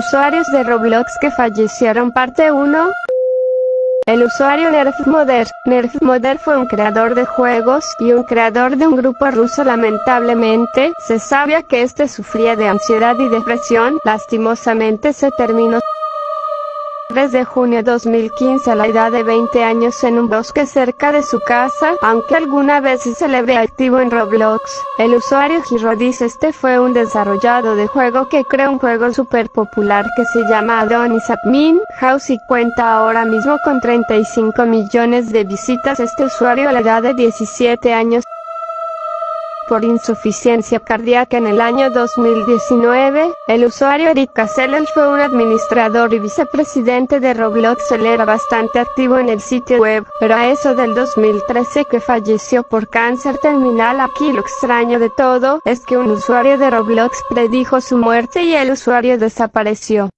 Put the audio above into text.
Usuarios de Roblox que fallecieron parte 1 el usuario Nerfmoder. Nerfmoder fue un creador de juegos y un creador de un grupo ruso lamentablemente, se sabía que este sufría de ansiedad y depresión, lastimosamente se terminó 3 de junio 2015 a la edad de 20 años en un bosque cerca de su casa, aunque alguna vez se le ve activo en Roblox. El usuario Giro dice este fue un desarrollado de juego que creó un juego super popular que se llama Adonis Admin House y cuenta ahora mismo con 35 millones de visitas. Este usuario a la edad de 17 años por insuficiencia cardíaca en el año 2019, el usuario Eric Cassell fue un administrador y vicepresidente de Roblox. Él era bastante activo en el sitio web, pero a eso del 2013 que falleció por cáncer terminal. Aquí lo extraño de todo es que un usuario de Roblox predijo su muerte y el usuario desapareció.